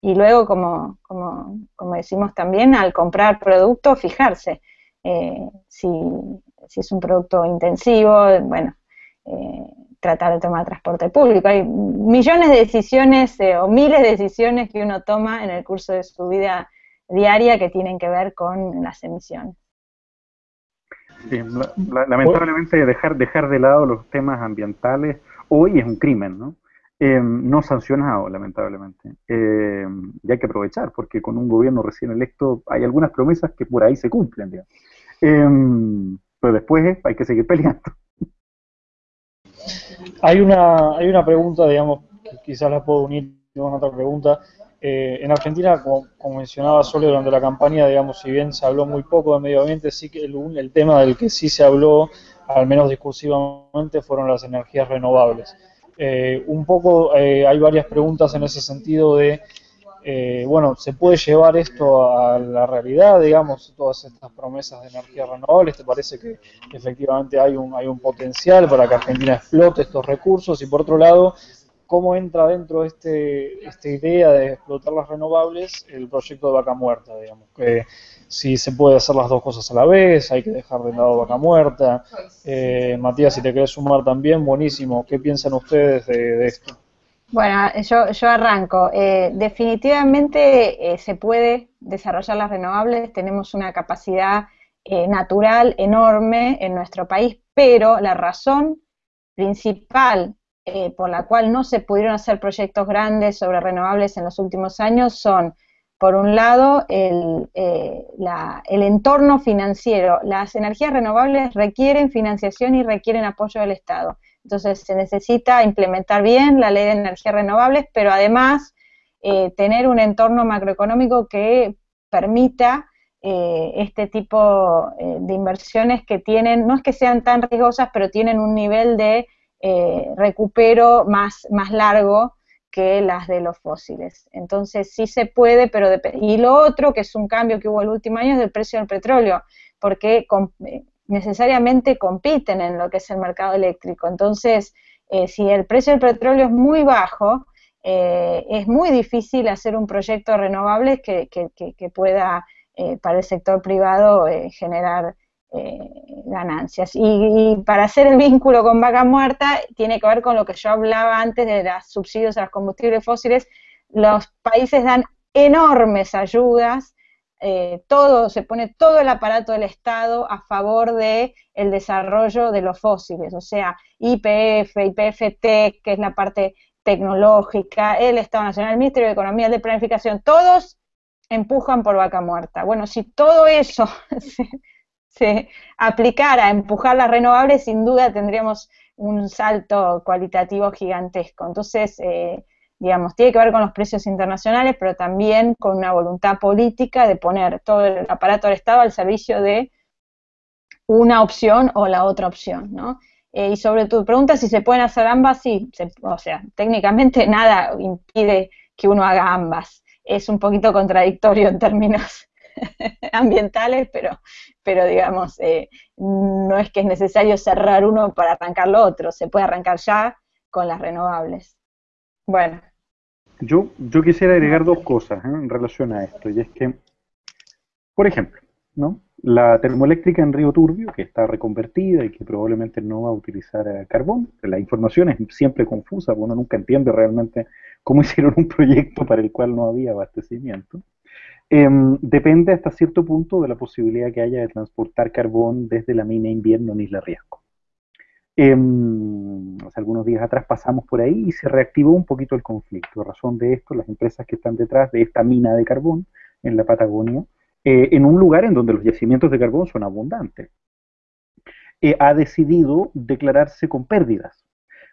y luego, como, como, como, decimos también, al comprar producto, fijarse eh, si, si, es un producto intensivo, bueno, tratar de tomar transporte público. Hay millones de decisiones eh, o miles de decisiones que uno toma en el curso de su vida diaria que tienen que ver con las emisiones. lamentablemente dejar, dejar de lado los temas ambientales hoy es un crimen, ¿no? Eh, no sancionado, lamentablemente. Eh, y hay que aprovechar, porque con un gobierno recién electo hay algunas promesas que por ahí se cumplen, pero después hay que seguir peleando. Hay una, hay una pregunta, digamos, que quizás la puedo unir con otra pregunta. Eh, en Argentina, como, mencionaba Sole durante la campaña, digamos, si bien se habló muy poco de medio ambiente, sí que el, tema del que sí se habló, al menos discursivamente, fueron las energías renovables. Eh, un poco eh, hay varias preguntas en ese sentido de eh, bueno, se puede llevar esto a la realidad, digamos, todas estas promesas de energía renovable, ¿te parece que efectivamente hay un, hay un potencial para que Argentina explote estos recursos? Y por otro lado, ¿cómo entra dentro de este, esta idea de explotar las renovables el proyecto de Vaca Muerta, digamos? Que si se puede hacer las dos cosas a la vez, hay que dejar de lado Vaca Muerta. Eh, Matías, si te querés sumar también, buenísimo. ¿Qué piensan ustedes de esto? Bueno, yo, yo arranco. Eh, definitivamente eh, se puede desarrollar las renovables, tenemos una capacidad eh, natural enorme en nuestro país, pero la razón principal por la cual no se pudieron hacer proyectos grandes sobre renovables en los últimos años son, por un lado, el, el entorno financiero. Las energías renovables requieren financiación y requieren apoyo del Estado. Entonces se necesita implementar bien la ley de energías renovables, pero además eh, tener un entorno macroeconómico que permita eh, este tipo eh, de inversiones que tienen, no es que sean tan riesgosas, pero tienen un nivel de recupero más, más largo que las de los fósiles. Entonces sí se puede, pero y lo otro, que es un cambio que hubo el último año, es del precio del petróleo, porque necesariamente compiten en lo que es el mercado eléctrico. Entonces, eh, si el precio del petróleo es muy bajo, eh, es muy difícil hacer un proyecto renovable que, que, pueda eh, para el sector privado generar ganancias. Y, para hacer el vínculo con vaca muerta, tiene que ver con lo que yo hablaba antes de los subsidios a los combustibles fósiles. Los países dan enormes ayudas eh, todo, se pone todo el aparato del Estado a favor de el desarrollo de los fósiles, o sea, IPF, IPFT, que es la parte tecnológica, el Estado Nacional, el Ministerio de Economía, el de Planificación, todos empujan por vaca muerta. Bueno, si todo eso [laughs] se aplicara a empujar las renovables, sin duda tendríamos un salto cualitativo gigantesco. Entonces, eh, digamos, tiene que ver con los precios internacionales, pero también con una voluntad política de poner todo el aparato del Estado al servicio de una opción o la otra opción, ¿no? Eh, y sobre tu pregunta si se pueden hacer ambas, sí, o sea, técnicamente [laughs] nada impide que uno haga ambas. Es un poquito contradictorio en términos [laughs] ambientales, pero, pero digamos, eh, no es que es necesario cerrar uno para arrancar lo otro, se puede arrancar ya con las renovables. Bueno. Yo, yo quisiera agregar dos cosas ¿eh? en relación a esto, y es que, por ejemplo, ¿no? La termoeléctrica en Río Turbio, que está reconvertida y que probablemente no va a utilizar eh, carbón, la información es siempre confusa, porque uno nunca entiende realmente cómo [laughs] hicieron un proyecto para el cual no había abastecimiento. Em, depende hasta cierto punto de la posibilidad que haya de transportar carbón desde la mina invierno en Isla Riasco. Em, hace algunos días atrás pasamos por ahí y se reactivó un poquito el conflicto. A razón de esto, las empresas que están detrás de esta mina de carbón en la Patagonia eh, en un lugar en donde los yacimientos de carbón son abundantes. Eh, ha decidido declararse con pérdidas,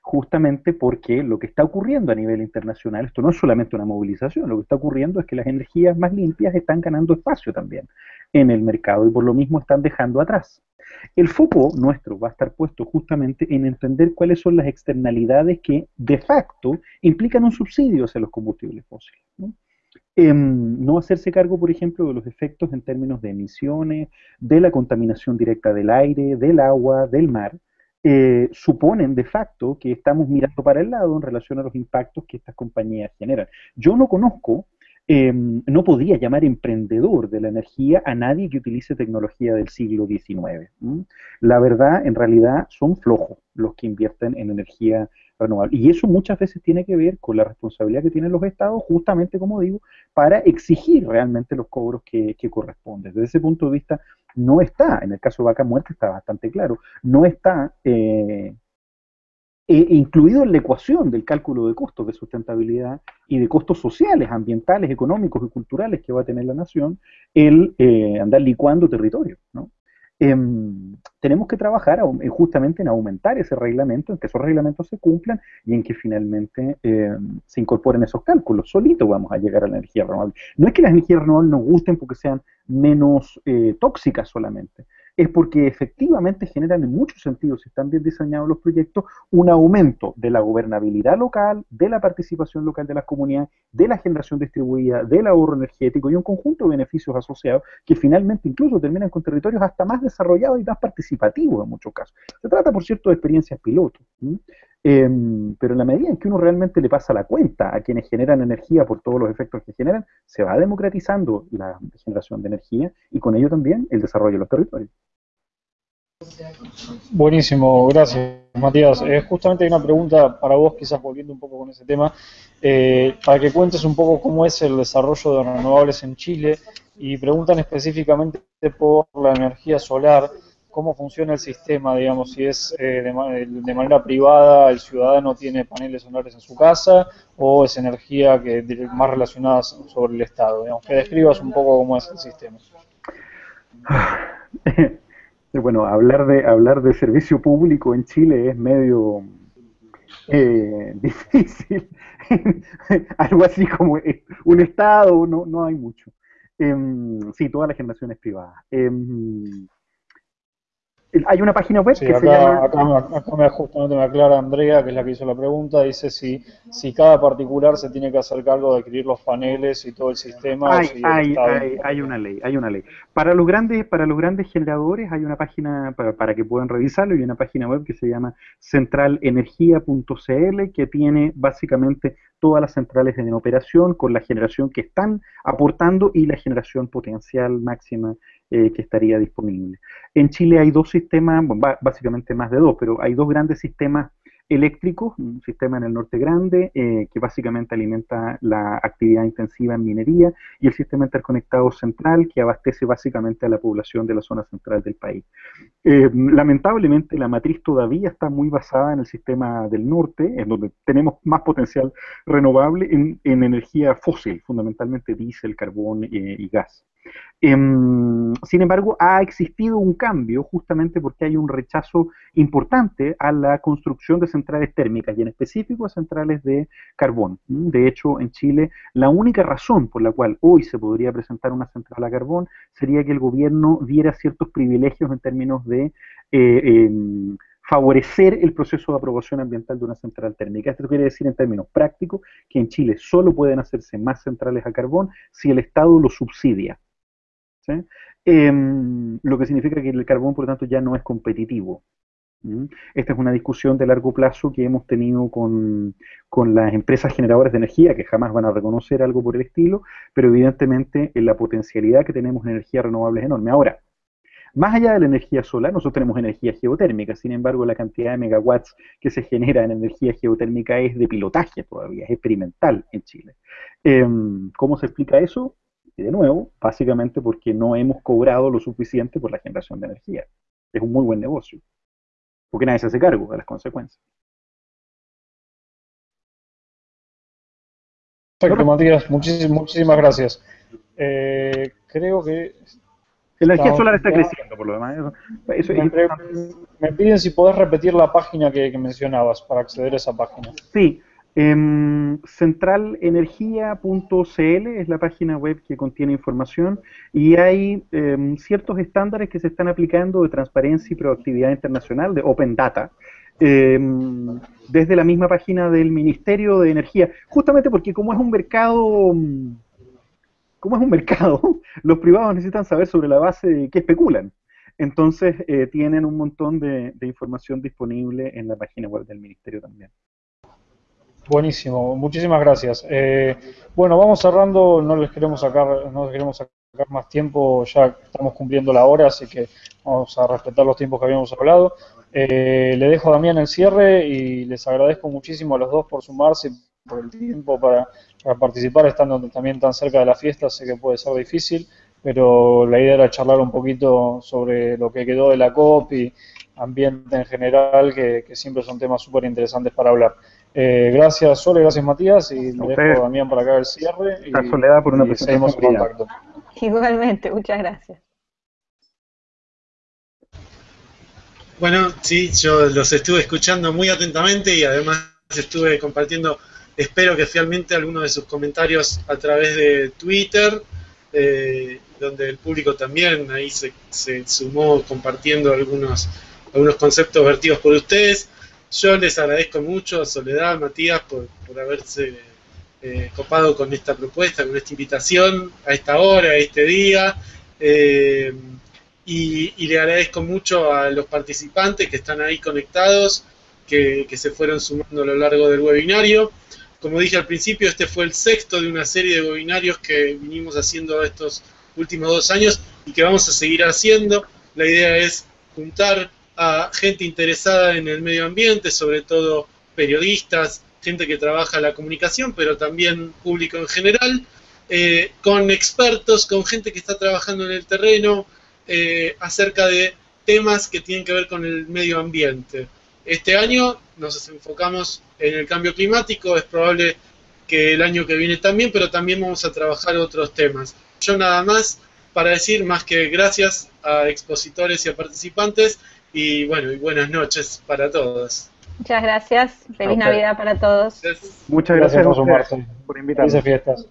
justamente porque lo que está ocurriendo a nivel internacional, esto no es solamente una movilización, lo que está ocurriendo es que las energías más limpias están ganando espacio también en el mercado y por lo mismo están dejando atrás. El foco nuestro va a estar puesto justamente en entender cuáles son las externalidades que de facto implican un subsidio hacia los combustibles fósiles. ¿no? Em, hacerse cargo, por ejemplo, de los efectos en términos de emisiones, de la contaminación directa del aire, del agua, del mar, eh, suponen de facto que estamos mirando para el lado en relación a los impactos que estas compañías generan. Yo no conozco, em, no podía llamar emprendedor de la energía a nadie que utilice tecnología del siglo XIX. La verdad, en realidad, son flojos los que invierten en energía y eso muchas veces tiene que ver con la responsabilidad que tienen los estados, justamente como digo, para exigir realmente los cobros que, corresponden. Desde ese punto de vista, no está, en el caso de Vaca Muerta está bastante claro, no está eh, eh, incluido en la ecuación del cálculo de costos de sustentabilidad y de costos sociales, ambientales, económicos y culturales que va a tener la nación, el eh, andar licuando territorio. Em, tenemos que trabajar eh, justamente en aumentar ese reglamento, en que esos reglamentos se cumplan y en que finalmente em, se incorporen esos cálculos. Solito vamos a llegar a la energía renovable. No es que las energías renovables nos gusten porque sean menos eh, tóxicas solamente, es porque efectivamente generan en muchos sentidos, si están bien diseñados los proyectos, un aumento de la gobernabilidad local, de la participación local de las comunidades, de la generación distribuida, del ahorro energético y un conjunto de beneficios asociados que finalmente incluso terminan con territorios hasta más desarrollados y más participativos en muchos casos. Se trata, por cierto, de experiencias piloto. Em, pero en la medida en que uno realmente le pasa la cuenta a quienes generan energía por todos los efectos que generan, se va democratizando la generación de energía y con ello también el desarrollo de los territorios. Buenísimo, gracias Matías. Eh, justamente hay una pregunta para vos, quizás volviendo un poco con ese tema, eh, para que cuentes un poco cómo es el desarrollo de renovables en Chile y preguntan específicamente por la energía solar, cómo funciona el sistema, digamos, si es eh, de, manera privada, el ciudadano tiene paneles solares en su casa o es energía que más relacionada sobre el Estado, digamos, que describas un poco cómo es el sistema. [laughs] Bueno, hablar de, hablar de servicio público en Chile es medio eh, [laughs] difícil. [laughs] Algo así como eh, un Estado, no, no hay mucho. Em, sí, toda la generación es privada. Hay una página web que se llama... Acá, me, justamente me aclara Andrea, que es la que hizo la pregunta, dice si, si cada particular se tiene que hacer cargo de adquirir los paneles y todo el sistema. Hay, hay, hay, una ley, hay una ley. Para los grandes, para los grandes generadores hay una página para, para que puedan revisarlo y una página web que se llama centralenergia.cl que tiene básicamente todas las centrales en operación con la generación que están aportando y la generación potencial máxima eh, que estaría disponible. En Chile hay dos sistemas, básicamente más de dos, pero hay dos grandes sistemas eléctricos, un sistema en el norte grande eh, que básicamente alimenta la actividad intensiva en minería y el sistema interconectado central que abastece básicamente a la población de la zona central del país. Eh, lamentablemente la matriz todavía está muy basada en el sistema del norte, en donde tenemos más potencial renovable en, energía fósil, fundamentalmente diésel, carbón y gas. Em, sin embargo, ha existido un cambio justamente porque hay un rechazo importante a la construcción de centrales térmicas y en específico a centrales de carbón. De hecho, en Chile, la única razón por la cual hoy se podría presentar una central a carbón sería que el gobierno diera ciertos privilegios en términos de eh, em, favorecer el proceso de aprobación ambiental de una central térmica. Esto quiere decir en términos prácticos que en Chile solo pueden hacerse más centrales a carbón si el Estado lo subsidia. Em, lo que significa que el carbón, por lo tanto, ya no es competitivo. Esta es una discusión de largo plazo que hemos tenido con, las empresas generadoras de energía, que jamás van a reconocer algo por el estilo, pero evidentemente en la potencialidad que tenemos en energía renovable es enorme. Ahora, más allá de la energía solar, nosotros tenemos energía geotérmica, sin embargo la cantidad de megawatts que se genera en energía geotérmica es de pilotaje todavía, es experimental en Chile. Em, ¿Cómo se explica eso? Y de nuevo, básicamente porque no hemos cobrado lo suficiente por la generación de energía. Es un muy buen negocio, porque nadie se hace cargo de las consecuencias. Perfecto, Matías, muchísimas, gracias. Eh, creo que... La energía solar está creciendo, por lo demás. me, piden si podés repetir la página que, que mencionabas para acceder a esa página. Sí, Em, centralenergia.cl es la página web que contiene información y hay em, ciertos estándares que se están aplicando de transparencia y proactividad internacional, de Open Data, em, desde la misma página del Ministerio de Energía, justamente porque como es un mercado, como es un mercado, [laughs] los privados necesitan saber sobre la base de qué especulan. Entonces eh, tienen un montón de información disponible en la página web del Ministerio también. Buenísimo, muchísimas gracias. Eh, bueno, vamos cerrando, no les queremos sacar, no les queremos sacar más tiempo, ya estamos cumpliendo la hora, así que vamos a respetar los tiempos que habíamos hablado. Eh, le dejo a Damián el cierre y les agradezco muchísimo a los dos por sumarse, por el tiempo para, participar, estando también tan cerca de la fiesta, sé que puede ser difícil, pero la idea era charlar un poquito sobre lo que quedó de la COP y ambiente en general, que, que siempre son temas súper interesantes para hablar. Eh, gracias Sole, gracias Matías y le dejo a Damián para acá el cierre. Y, Soledad por una presentación. En contacto. [laughs] Igualmente, muchas gracias. Bueno, sí, yo los estuve escuchando muy atentamente y además estuve compartiendo, espero que fielmente, algunos de sus comentarios a través de Twitter, eh, donde el público también ahí se, se sumó compartiendo algunos, algunos conceptos vertidos por ustedes. Yo les agradezco mucho a Soledad, Matías, por, haberse eh, copado con esta propuesta, con esta invitación a esta hora, a este día. Eh, y, le agradezco mucho a los participantes que están ahí conectados, que, se fueron sumando a lo largo del webinario. Como dije al principio, este fue el sexto de una serie de webinarios que vinimos haciendo estos últimos dos años y que vamos a seguir haciendo. La idea es juntar a gente interesada en el medio ambiente, sobre todo periodistas, gente que trabaja la comunicación, pero también público en general, eh, con expertos, con gente que está trabajando en el terreno eh, acerca de temas que tienen que ver con el medio ambiente. Este año nos enfocamos en el cambio climático, es probable que el año que viene también, pero también vamos a trabajar otros temas. Yo nada más para decir más que gracias a expositores y a participantes y bueno, y buenas noches para todos. Muchas gracias. Feliz Navidad para todos. Muchas gracias, por, por invitarnos. Felices fiestas.